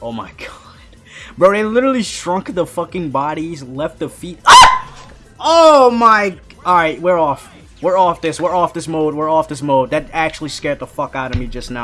Oh my god. Bro, they literally shrunk the fucking bodies, left the feet. Ah! Oh my. Alright, we're off. We're off this. We're off this mode. We're off this mode. That actually scared the fuck out of me just now.